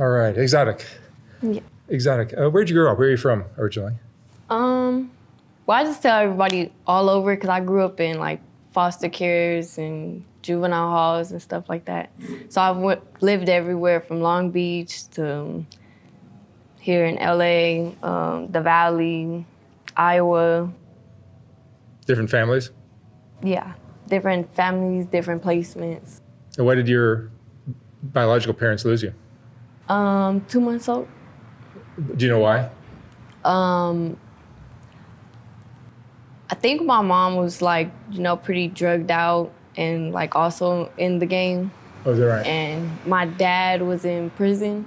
All right, exotic. Yeah. Exotic. Uh, where'd you grow up? Where are you from originally? Um, well, I just tell everybody all over because I grew up in like foster cares and juvenile halls and stuff like that. So I've w- lived everywhere from Long Beach to um, here in LA, um, the Valley, Iowa. Different families. Yeah, different families, different placements. And why did your biological parents lose you? Um, two months old. Do you know why? Um, I think my mom was like, you know, pretty drugged out and like also in the game. Oh, is that right? And my dad was in prison.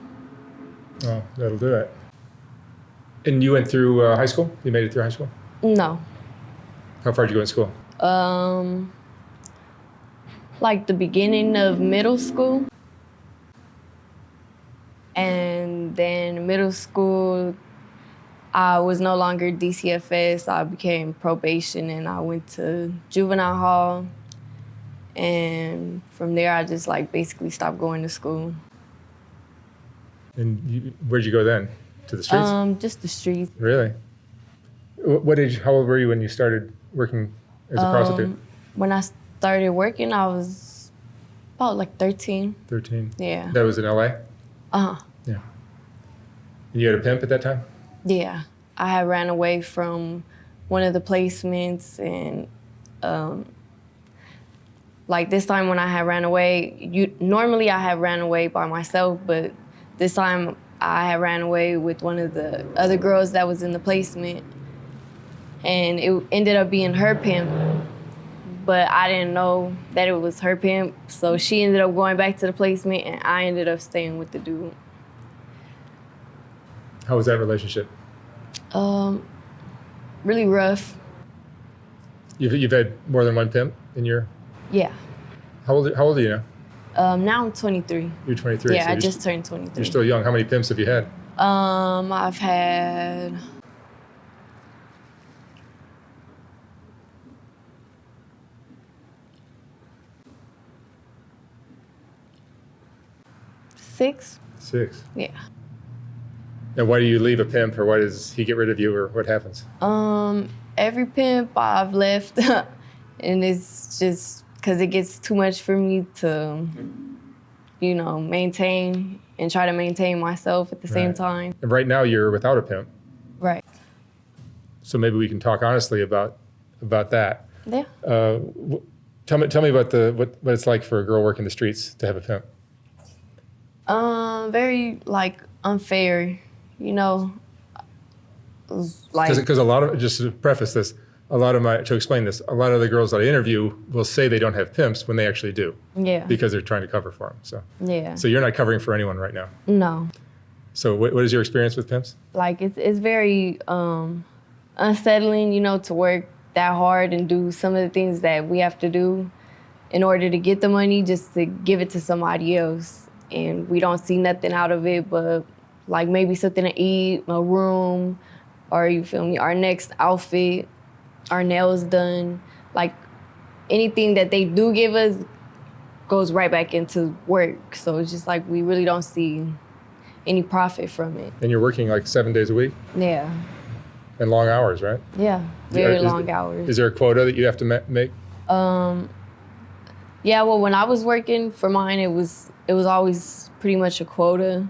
Oh, that'll do it. And you went through uh, high school? You made it through high school? No. How far did you go in school? Um, like the beginning of middle school. And then middle school, I was no longer DCFS. I became probation and I went to juvenile hall. And from there, I just like basically stopped going to school. And you, where'd you go then? To the streets? Um, just the streets. really? What age? How old were you when you started working as a prostitute? Um, when I started working, I was about like 13. Thirteen. Yeah. That was in L.A. Uh huh. Yeah. You had a pimp at that time? Yeah, I had ran away from one of the placements, and um, like this time when I had ran away, you normally I had ran away by myself, but this time I had ran away with one of the other girls that was in the placement, and it ended up being her pimp. But I didn't know that it was her pimp, so she ended up going back to the placement, and I ended up staying with the dude. How was that relationship? Um, really rough. You've, you've had more than one pimp in your. Yeah. How old, how old are you now? Um, now I'm 23. You're 23. yeah, so I just st- turned 23. you're still young. How many pimps have you had? um, I've had six. Six. Yeah. And why do you leave a pimp, or why does he get rid of you, or what happens? Um, every pimp I've left, and it's just because it gets too much for me to, you know, maintain and try to maintain myself at the same time. And right now you're without a pimp, Right. so maybe we can talk honestly about about that. Yeah. Uh, tell me, tell me about the what, what it's like for a girl working the streets to have a pimp. Um, very like unfair, you know. Like Because a lot of just to preface this, a lot of my to explain this, a lot of the girls that I interview will say they don't have pimps when they actually do yeah, because they're trying to cover for them. So, yeah. so you're not covering for anyone right now. no, So, what, what is your experience with pimps? like it's it's very um unsettling, you know, to work that hard and do some of the things that we have to do in order to get the money, just to give it to somebody else, and we don't see nothing out of it, but like maybe something to eat, a room, or you feel me, our next outfit, our nails done, like anything that they do give us goes right back into work. So it's just like we really don't see any profit from it. And you're working like seven days a week Yeah. and long hours, right? Yeah. Very Is- long hours. Is there a quota that you have to ma- make? Um yeah, well when I was working for mine it was it was always pretty much a quota.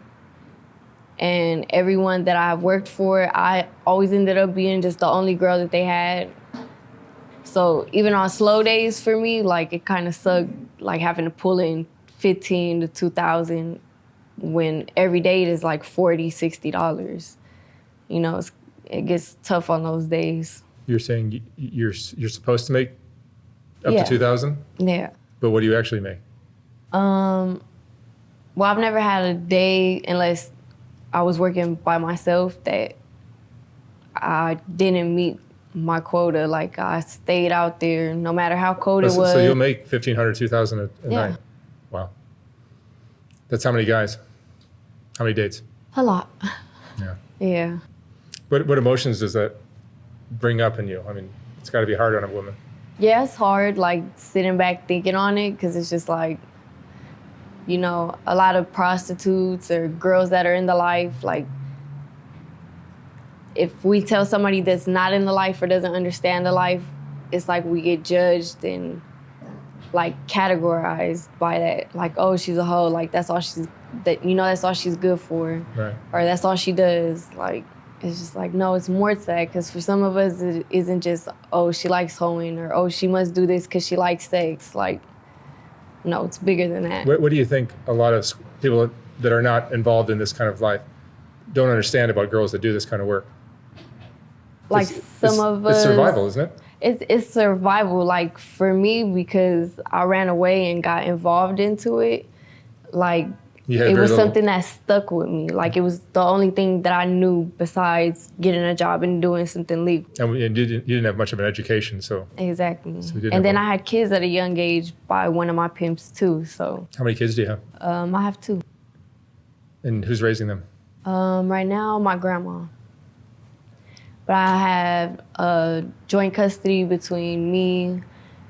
And everyone that I've worked for, I always ended up being just the only girl that they had. So even on slow days for me, like it kind of sucked, like having to pull in 15 to 2,000 when every day it is like 40, 60 dollars. You know, it's, it gets tough on those days. You're saying you're you're supposed to make up Yeah. to two thousand, Yeah. but what do you actually make? Um, well, I've never had a day unless I was working by myself that I didn't meet my quota. Like I stayed out there no matter how cold it was. so you'll make 1500 2000 a, a Yeah. night. Wow. That's how many guys? How many dates? a lot. Yeah. Yeah. What what emotions does that bring up in you? I mean, it's got to be hard on a woman. Yeah, it's hard like sitting back thinking on it because it's just like you know, a lot of prostitutes or girls that are in the life, like if we tell somebody that's not in the life or doesn't understand the life, it's like we get judged and like categorized by that. Like, oh, she's a hoe. Like that's all she's that you know that's all she's good for, Right. or that's all she does. Like it's just like no, it's more to that. Because for some of us, it isn't just oh she likes hoeing or oh she must do this because she likes sex. Like no, it's bigger than that. What, what do you think a lot of people that are not involved in this kind of life don't understand about girls that do this kind of work? like It's- some it's- of us It's survival, isn't it? it's it's survival like for me because i ran away and got involved into it like it was little- something that stuck with me. Like it was the only thing that i knew besides getting a job and doing something legal. And we- and you didn't, you didn't have much of an education, so. Exactly. Didn't and then have i had kids at a young age by one of my pimps too so. How many kids do you have? um, i have two. And who's raising them? um, right now my grandma. But i have a joint custody between me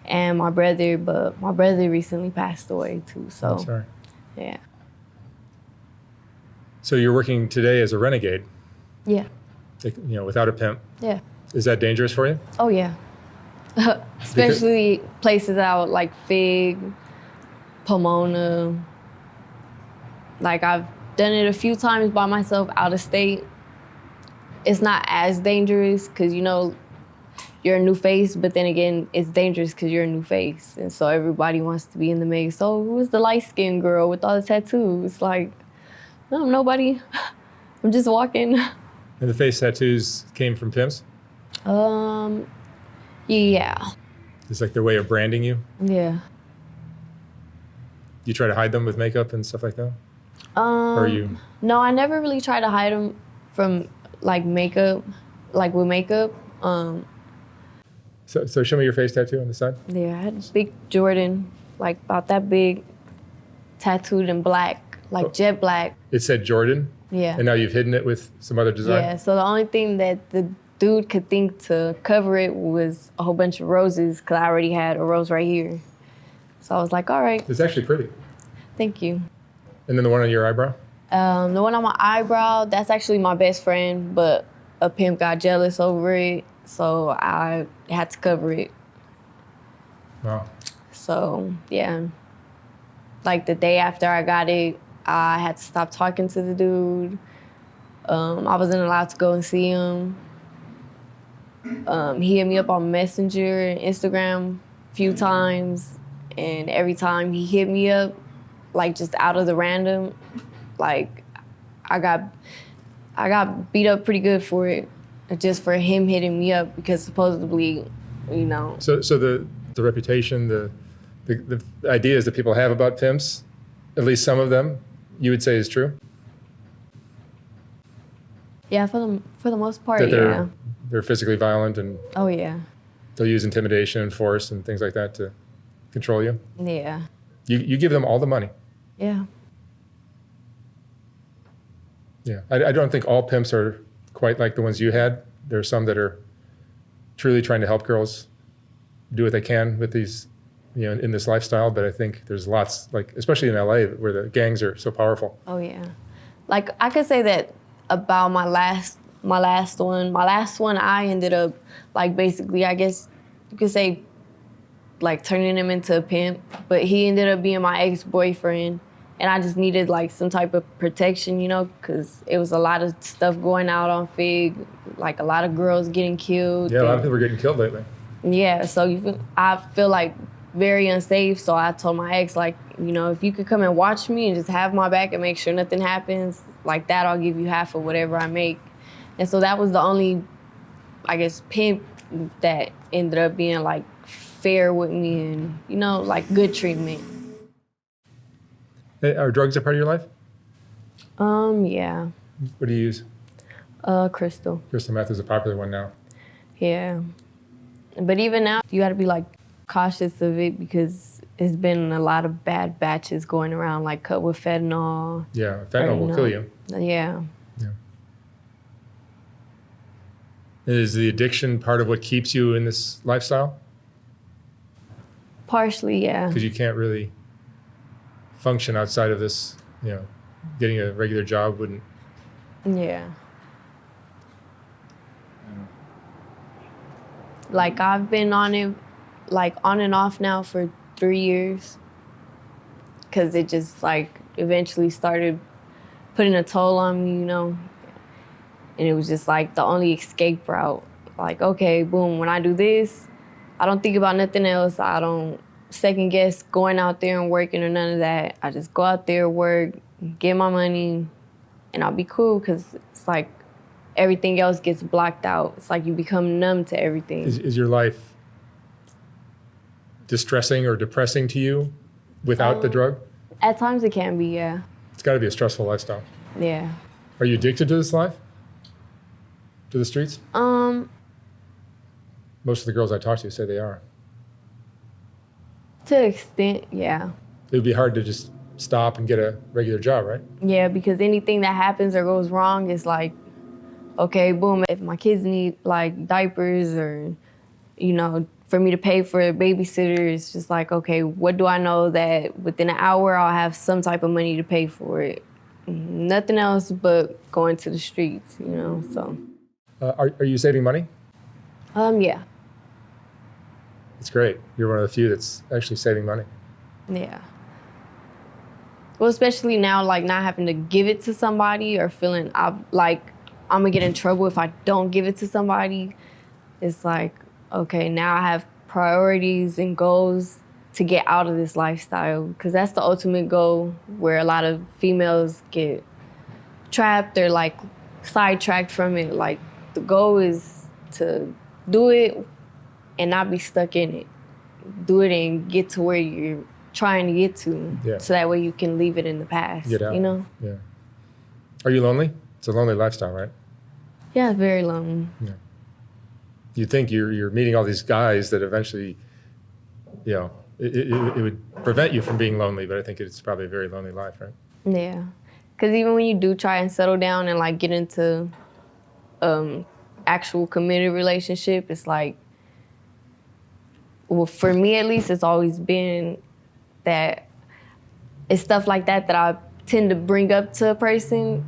and my brother but my brother recently passed away too so. I'm sorry. yeah So you're working today as a renegade, yeah like, you know, without a pimp. yeah Is that dangerous for you? Oh yeah. Especially places out like Fig, Pomona. Like I've done it a few times by myself out of state. It's not as dangerous because you know you're a new face, but then again, it's dangerous because you're a new face, and so everybody wants to be in the mix. So who's the light skinned girl with all the tattoos? Like, no, nobody. I'm just walking. And the face tattoos came from pimps? Um, yeah, It's like their way of branding you? yeah. You try to hide them with makeup and stuff like that? Um, Or are you? No, I never really try to hide them from like makeup, like with makeup. Um, So, so show me your face tattoo on the side. yeah, I had a big Jordan, like about that big, tattooed in black, like Oh. jet black. It said Jordan, Yeah. and now you've hidden it with some other design. Yeah. So the only thing that the dude could think to cover it was a whole bunch of roses, cause I already had a rose right here. So I was like, all right, It's actually pretty. thank you. And then the one on your eyebrow. Um, the one on my eyebrow, that's actually my best friend, but a pimp got jealous over it, so I had to cover it. Wow. So yeah, like the day after I got it, I had to stop talking to the dude. Um, I wasn't allowed to go and see him. Um, he hit me up on Messenger and Instagram a few times, and every time he hit me up, like just out of the random, like I got I got beat up pretty good for it, just for him hitting me up because supposedly, you know, So, so the the reputation, the, the the ideas that people have about pimps, at least some of them, you would say is true. yeah, for the for the most part, That they're yeah. they're physically violent and Oh yeah, they'll use intimidation and force and things like that to control you. yeah, You you give them all the money. yeah. Yeah, I, I don't think all pimps are quite like the ones you had. There are some that are truly trying to help girls do what they can with these, you know, in this lifestyle. But I think there's lots, like especially in LA, where the gangs are so powerful. Oh yeah. Like I could say that about my last my last one. My last one I ended up like basically I guess you could say like turning him into a pimp, but he ended up being my ex-boyfriend and I just needed like some type of protection, you know, cuz it was a lot of stuff going out on Fig, like a lot of girls getting killed. Yeah, a lot of people are getting killed lately. yeah, so you feel, I feel like very unsafe. So I told my ex, like, you know, if you could come and watch me and just have my back and make sure nothing happens, like that, I'll give you half of whatever I make. And so that was the only, I guess, pimp that ended up being like fair with me and, you know, like good treatment. Hey, Are drugs a part of your life? Um, yeah, What do you use? uh, crystal. Crystal meth is a popular one now. Yeah. But even now, you got to be like cautious of it because there's been a lot of bad batches going around, like cut with fentanyl. Yeah, fentanyl will kill you. Yeah. Is the addiction part of what keeps you in this lifestyle? Partially, yeah. Because you can't really function outside of this, you know, getting a regular job wouldn't. Yeah. Like I've been on it, like on and off now for three years. Cause it just like eventually started putting a toll on me, you know. And it was just like the only escape route. Like, okay, boom, when I do this, I don't think about nothing else. I don't second guess going out there and working or none of that. I just go out there, work, get my money, and I'll be cool because it's like everything else gets blocked out. It's like you become numb to everything. Is, is your life distressing or depressing to you without the Um, drug? At times it can be, yeah. It's got to be a stressful lifestyle. Yeah. Are you addicted to this life? To the streets? Um, Most of the girls I talk to say they are. to an extent, yeah. It would be hard to just stop and get a regular job, right? Yeah, because anything that happens or goes wrong is like, okay, boom, if my kids need like diapers or, you know, for me to pay for a babysitter, it's just like, okay, what do I know that within an hour I'll have some type of money to pay for it? Nothing else but going to the streets, you know, so. Uh, are, are you saving money? Um, yeah, It's great. You're one of the few that's actually saving money. yeah. Well, especially now, like not having to give it to somebody or feeling like I'm gonna get in trouble if I don't give it to somebody. It's like, okay, now I have priorities and goals to get out of this lifestyle because that's the ultimate goal where a lot of females get trapped or like sidetracked from it. Like the goal is to do it and not be stuck in it. Do it and get to where you're trying to get to, Yeah. so that way you can leave it in the past. Get out. You know? Yeah. Are you lonely? It's a lonely lifestyle, right? Yeah, very lonely. You think you're you're meeting all these guys that eventually, you know, it, it, it would prevent you from being lonely, but I think it's probably a very lonely life, right? Yeah, because even when you do try and settle down and like get into um, actual committed relationship, it's like, well, for me at least, it's always been that it's stuff like that that I tend to bring up to a person,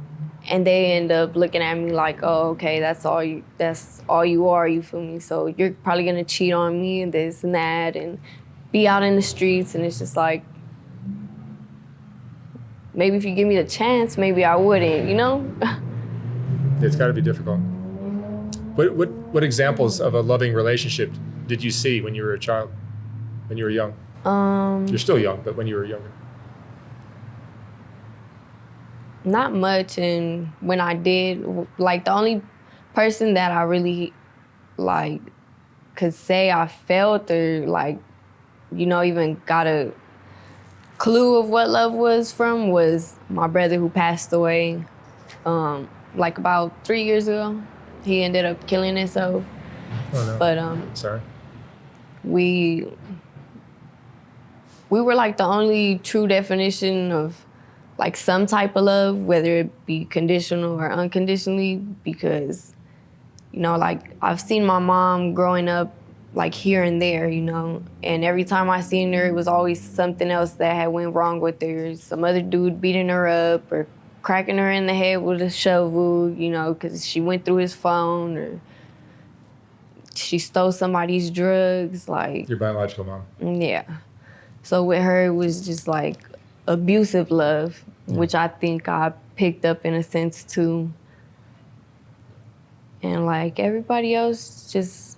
and they end up looking at me like, oh, okay, that's all you, that's all you are. You feel me? So you're probably gonna cheat on me and this and that, and be out in the streets, and it's just like maybe if you give me the chance, maybe I wouldn't, you know? It's got to be difficult. What what what examples of a loving relationship did you see when you were a child, when you were young? um, You're still young, but when you were younger. Not much. And when I did, like the only person that I really like could say I felt or like, you know, even got a clue of what love was from was my brother who passed away, um, like about three years ago. He ended up killing himself, Oh no. but um, Sorry. we we were like the only true definition of like some type of love, whether it be conditional or unconditionally, because you know, like I've seen my mom growing up like here and there, you know, and every time I seen her, it was always something else that had went wrong with her. Some other dude beating her up or cracking her in the head with a shovel, you know, because she went through his phone or she stole somebody's drugs, like Your biological mom. yeah. So with her, it was just like abusive love, which I think I picked up in a sense too. And like everybody else just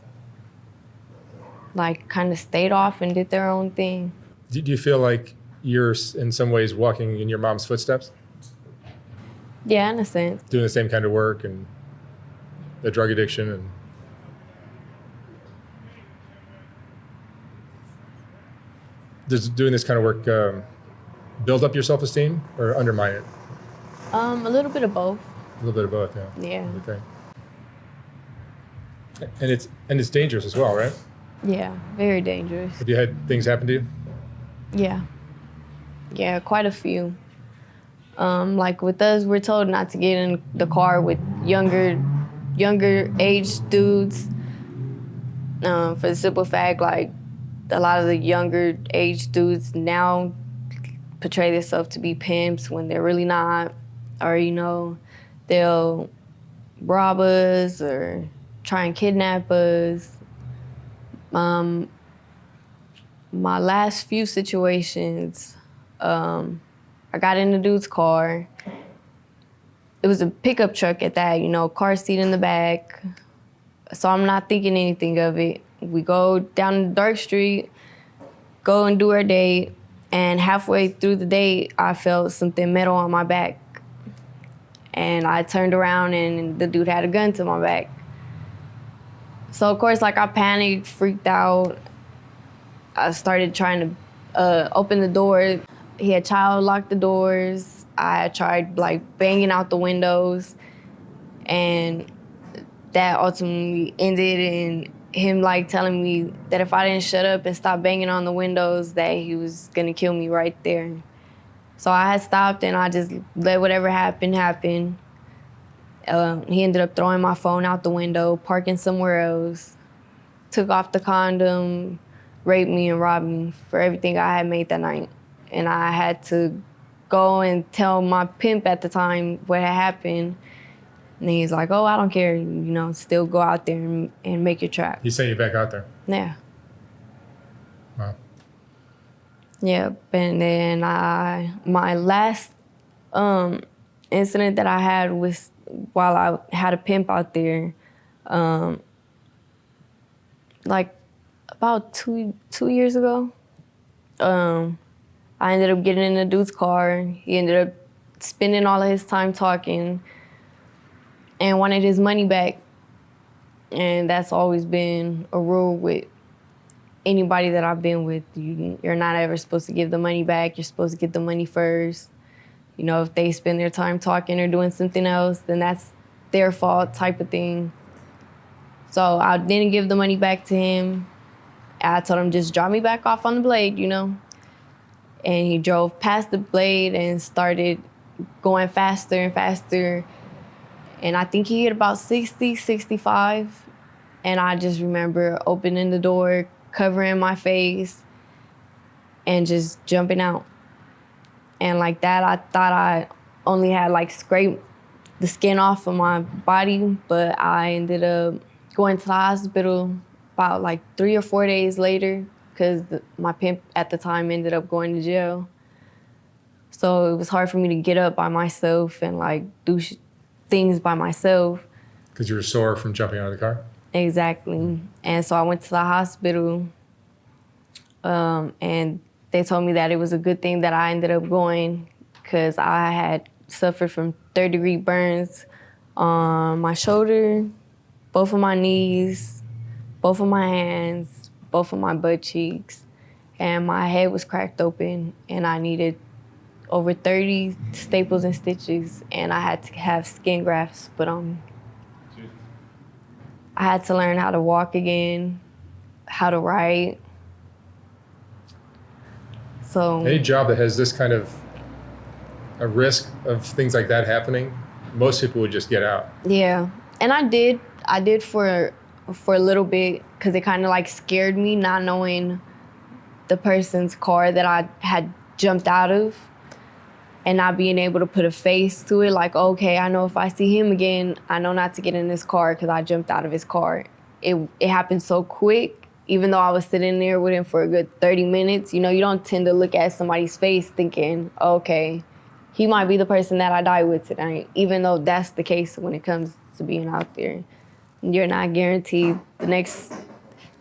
like kind of stayed off and did their own thing. Do, do you feel like you're in some ways walking in your mom's footsteps, Yeah, in a sense. doing the same kind of work and the drug addiction and does doing this kind of work um, build up your self-esteem or undermine it? Um, a little bit of both. A little bit of both, yeah. Yeah. Think. And it's and it's dangerous as well, right? Yeah, very dangerous. Have you had things happen to you? Yeah. Yeah, quite a few. Um, like with us, we're told not to get in the car with younger, younger age dudes. Um, for the simple fact, like a lot of the younger age dudes now portray themselves to be pimps when they're really not, or you know, they'll rob us or try and kidnap us. Um, my last few situations, um, I got in the dude's car. It was a pickup truck at that, you know, car seat in the back. So I'm not thinking anything of it. We go down the dark street, go and do our date, and halfway through the date, I felt something metal on my back. And I turned around and the dude had a gun to my back. So of course, like I panicked, freaked out. I started trying to uh, open the door. He had child locked the doors. I tried like banging out the windows, and that ultimately ended in him like telling me that if I didn't shut up and stop banging on the windows, that he was gonna kill me right there. So I had stopped and I just let whatever happened happen. Um, he ended up throwing my phone out the window, parking somewhere else, took off the condom, raped me and robbed me for everything I had made that night. And I had to go and tell my pimp at the time what had happened. And he's like, oh, I don't care, you know, still go out there and, and make your trap. He sent you back out there. Yeah. Wow. Yep. And then I, my last um, incident that I had was while I had a pimp out there, um, like about two two years ago. Um, I ended up getting in a dude's car. He ended up spending all of his time talking and wanted his money back. And that's always been a rule with anybody that I've been with. You, you're not ever supposed to give the money back. You're supposed to get the money first. You know, if they spend their time talking or doing something else, then that's their fault type of thing. So I didn't give the money back to him. I told him just drop me back off on the blade, you know. And he drove past the blade and started going faster and faster. And I think he hit about 60, 65. And I just remember opening the door, covering my face, and just jumping out. And like that, I thought I only had like scraped the skin off of my body, but I ended up going to the hospital about like three or four days later because my pimp at the time ended up going to jail. So it was hard for me to get up by myself and like do things by myself. Because you were sore from jumping out of the car? Exactly. And so I went to the hospital um, and they told me that it was a good thing that I ended up going because I had suffered from third degree burns on my shoulder, both of my knees, both of my hands, both of my butt cheeks, and my head was cracked open and I needed over 30 staples and stitches and I had to have skin grafts put on um, me. I had to learn how to walk again, how to write. So any job that has this kind of a risk of things like that happening, most people would just get out. Yeah, and I did. I did for for a little bit because it kind of like scared me not knowing the person's car that I had jumped out of and not being able to put a face to it. Like, okay, I know if I see him again, I know not to get in his car because I jumped out of his car. It it happened so quick. Even though I was sitting there with him for a good 30 minutes, you know, you don't tend to look at somebody's face thinking, okay, he might be the person that I die with tonight, even though that's the case when it comes to being out there. You're not guaranteed the next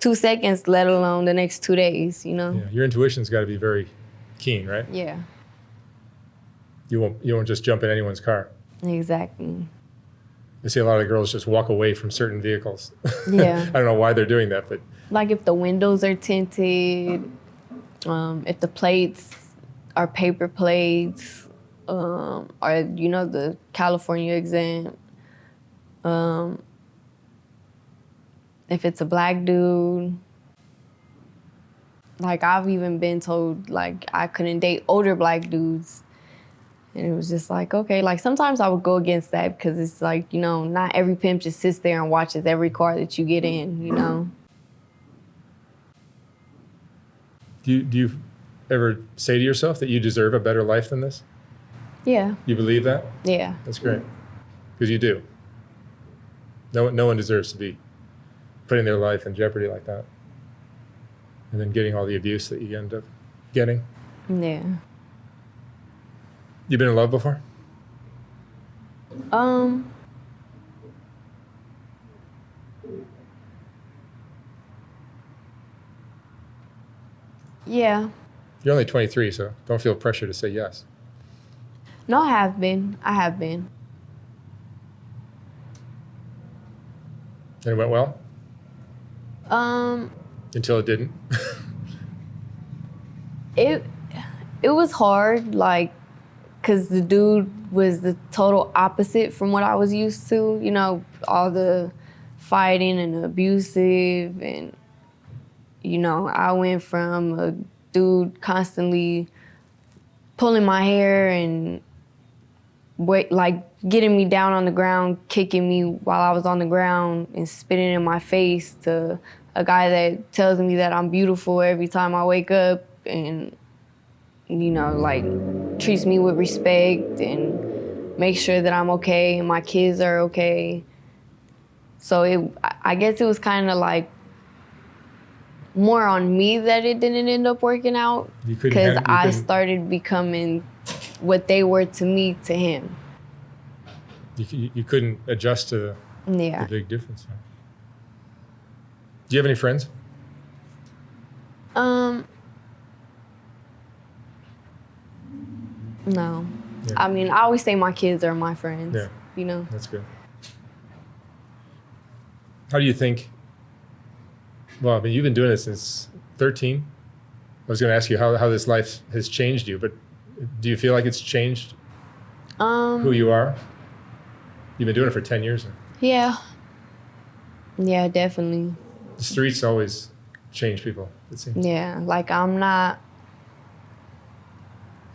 two seconds, let alone the next two days, you know? Yeah, your intuition's got to be very keen, right? Yeah, You won't you won't just jump in anyone's car. exactly. I see a lot of girls just walk away from certain vehicles. Yeah. I don't know why they're doing that, but Like if the windows are tinted, um, if the plates are paper plates, um, or you know the California exam. Um, if it's a black dude, like I've even been told like I couldn't date older black dudes. And it was just like, okay, like sometimes I would go against that because it's like, you know, not every pimp just sits there and watches every car that you get in, you know? do you, do you ever say to yourself that you deserve a better life than this? Yeah. You believe that? Yeah. That's great. Because you do. No no one deserves to be putting their life in jeopardy like that. And then getting all the abuse that you end up getting. Yeah. You been in love before? Um. Yeah. You're only 23, so don't feel pressure to say yes. No, I have been. I have been. And it went well Um. until it didn't. It. It was hard, like, cause the dude was the total opposite from what I was used to. You know, all the fighting and abusive, and you know, I went from a dude constantly pulling my hair and wait, like getting me down on the ground, kicking me while I was on the ground and spitting in my face to a guy that tells me that I'm beautiful every time I wake up and you know, like treats me with respect and makes sure that I'm okay and my kids are okay. So it I- I guess it was kind of like more on me that it didn't end up working out because I started becoming what they were to me to him. You, you, couldn't adjust to the, the big difference. Do you have any friends? Um. No. Yeah. I mean, I always say my kids are my friends. Yeah. You know. That's good. How do you think? Well, I mean, you've been doing this since 13. I was going to ask you how, how this life has changed you, but do you feel like it's changed Um. who you are? You've been doing it for 10 years. now. Yeah. Yeah, definitely. The streets always change people, it seems. Yeah, like I'm not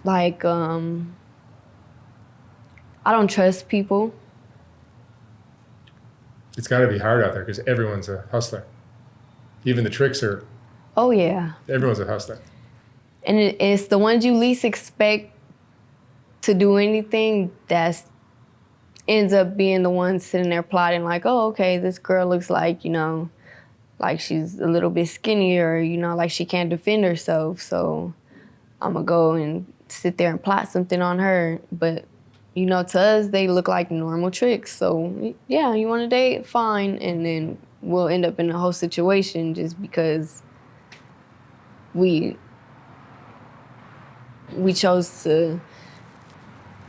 like um I don't trust people. It's got to be hard out there because everyone's a hustler. Even the tricks are, Oh yeah. everyone's a hustler. And it, it's the ones you least expect to do anything that's ends up being the ones sitting there plotting like, oh, okay, this girl looks like, you know, like she's a little bit skinnier, you know, like she can't defend herself. So I'm gonna go and sit there and plot something on her. But, you know, to us, they look like normal tricks. So, yeah, you wanna date? Fine. And then we'll end up in a whole situation just because we we chose to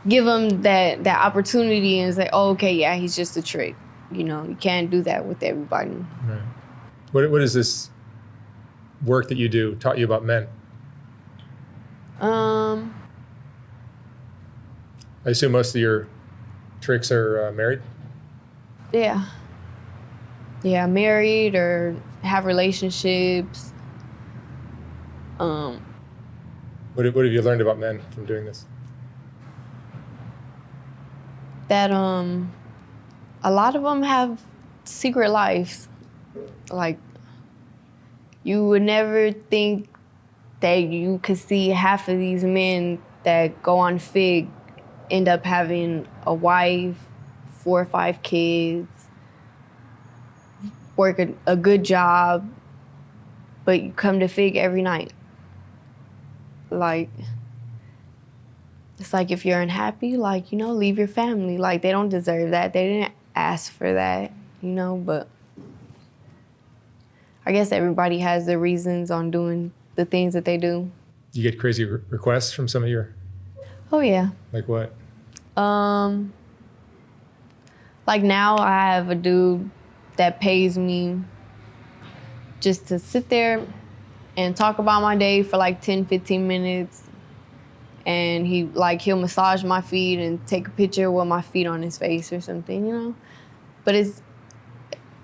give him that that opportunity and say, oh, okay, yeah, he's just a trick. You know, you can't do that with everybody. Right. What, what is this work that you do taught you about men? Um, I assume most of your tricks are uh, married. yeah, yeah, married or have relationships. Um, What, what have you learned about men from doing this? that um, a lot of them have secret lives. Like, you would never think that you could see half of these men that go on Fig end up having a wife, four or five kids, work a, a good job, but you come to Fig every night. Like, it's like if you're unhappy, like, you know, leave your family. Like, they don't deserve that. They didn't ask for that, you know, but I guess everybody has their reasons on doing the things that they do. You get crazy re- requests from some of your, Oh, yeah. like what? Um, like now I have a dude that pays me just to sit there and talk about my day for like 10, 15 minutes. And he like he'll massage my feet and take a picture with my feet on his face or something, you know. But it's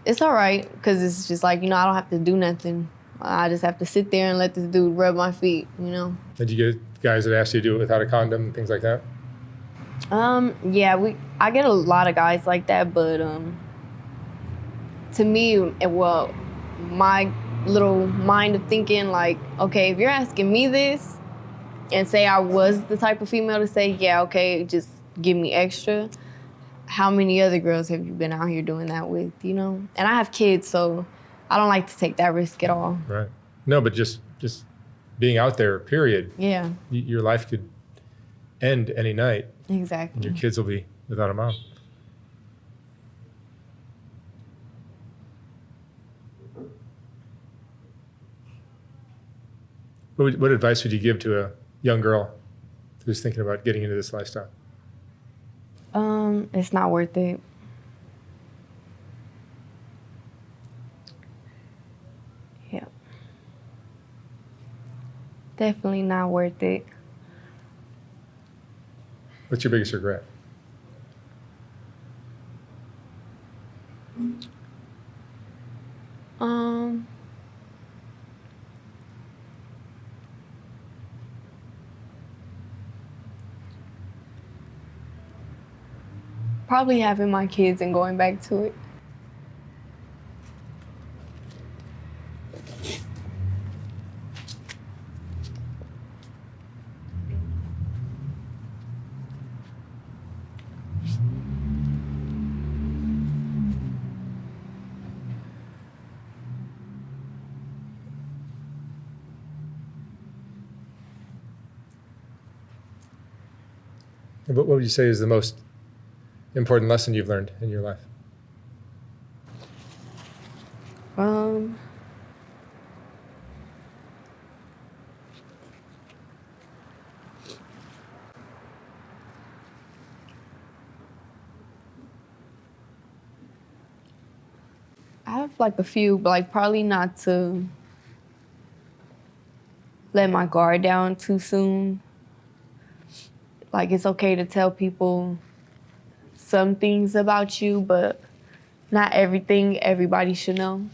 it's all right because it's just like you know I don't have to do nothing. I just have to sit there and let this dude rub my feet, you know. Did you get guys that asked you to do it without a condom and things like that? Um, yeah, we I get a lot of guys like that, but um to me, it, well, my little mind of thinking like, okay, if you're asking me this, and say I was the type of female to say, yeah, okay, just give me extra. How many other girls have you been out here doing that with, you know? And I have kids, so I don't like to take that risk at all. Right. No, but just just being out there, period. Yeah, y- Your life could end any night, and exactly. your kids will be without a mom. What, would, what advice would you give to a young girl who's thinking about getting into this lifestyle? Um, it's not worth it. Yeah. Definitely not worth it. What's your biggest regret? Um Probably having my kids and going back to it. What, would you say is the most important lesson you've learned in your life? Um I have like a few, but like probably not to let my guard down too soon. Like it's okay to tell people some things about you, but not everything everybody should know.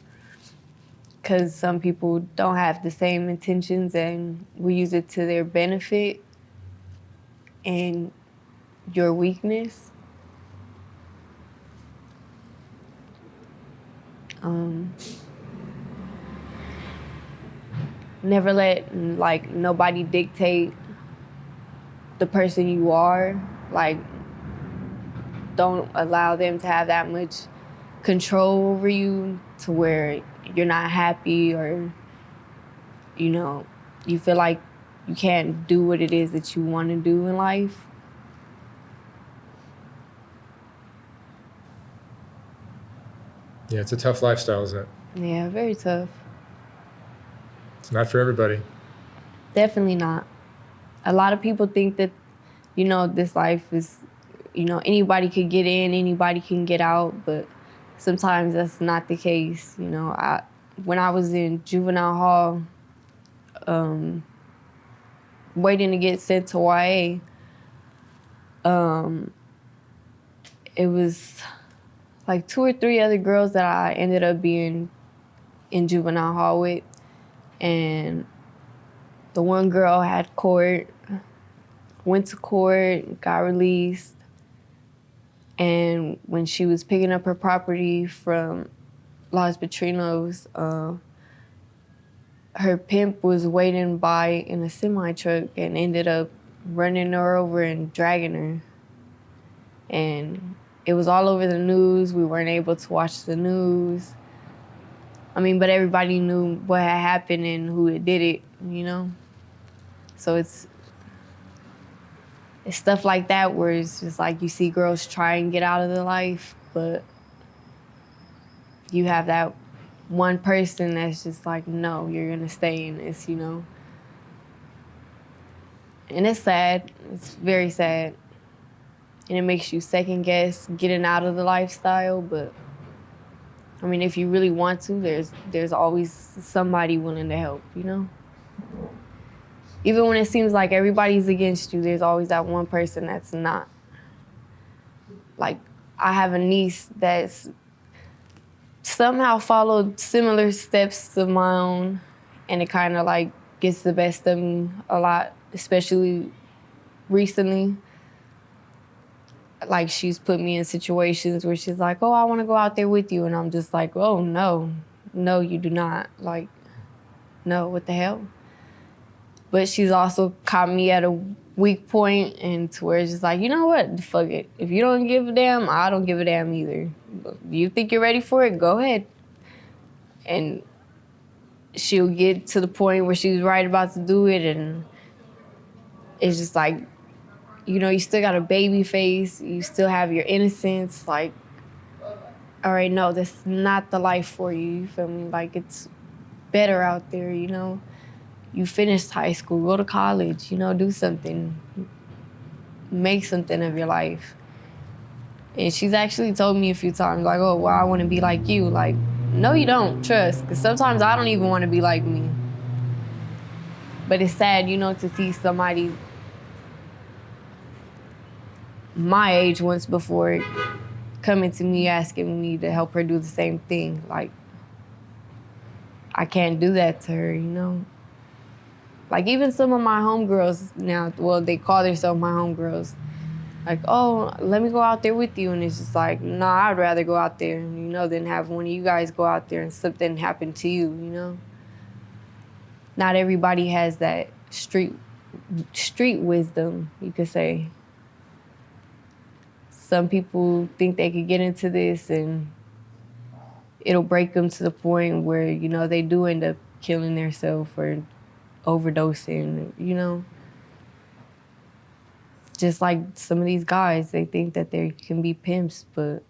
Because some people don't have the same intentions and we use it to their benefit and your weakness. Um, never let like nobody dictate the person you are. Like, don't allow them to have that much control over you to where you're not happy or you know you feel like you can't do what it is that you want to do in life Yeah, it's a tough lifestyle, isn't it? yeah very tough It's not for everybody. definitely not a lot of people think that you know this life is you know anybody could get in anybody can get out but sometimes that's not the case you know. I when i was in juvenile hall um waiting to get sent to YA um it was like two or three other girls that I ended up being in juvenile hall with. And the one girl had court, went to court, got released. And when she was picking up her property from Los Padrinos, uh, her pimp was waiting by in a semi truck and ended up running her over and dragging her. And it was all over the news. We weren't able to watch the news. I mean, but everybody knew what had happened and who had did it, you know? So it's it's stuff like that where it's just like you see girls try and get out of the life, but you have that one person that's just like, no, you're gonna stay in this, you know? And it's sad. It's very sad. And it makes you second guess getting out of the lifestyle, but I mean, if you really want to, there's there's always somebody willing to help, you know? Even when it seems like everybody's against you, there's always that one person that's not. Like, I have a niece that's somehow followed similar steps to my own, and it kind of like gets the best of me a lot, especially recently. Like, she's put me in situations where she's like, Oh, I want to go out there with you. And I'm just like, Oh, no, no, you do not. Like, no, what the hell? But she's also caught me at a weak point and to where it's just like, you know what? Fuck it. If you don't give a damn, I don't give a damn either. You think you're ready for it? Go ahead. And she'll get to the point where she's right about to do it and it's just like you know, you still got a baby face, you still have your innocence, like all right, no, that's not the life for you. You feel me? Like it's better out there, you know. You finished high school, go to college, you know, do something. Make something of your life. And she's actually told me a few times, like, oh, well, I want to be like you. Like, no, you don't, trust. Because sometimes I don't even want to be like me. But it's sad, you know, to see somebody my age once before coming to me asking me to help her do the same thing. Like, I can't do that to her, you know? Like, even some of my homegirls now, well, they call themselves my homegirls. Like, oh, let me go out there with you. And it's just like, nah, I'd rather go out there, you know, than have one of you guys go out there and something happen to you, you know? Not everybody has that street street wisdom, you could say some people think they could get into this and it'll break them to the point where you know they do end up killing themselves or overdosing you know just like some of these guys they think that they can be pimps but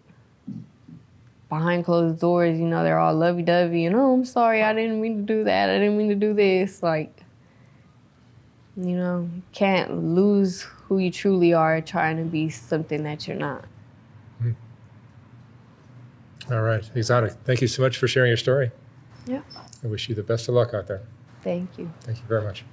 behind closed doors you know they're all lovey-dovey and oh i'm sorry i didn't mean to do that i didn't mean to do this like you know can't lose who you truly are trying to be something that you're not hmm. All right, exotic. Thank you so much for sharing your story. yeah I wish you the best of luck out there. Thank you Thank you very much.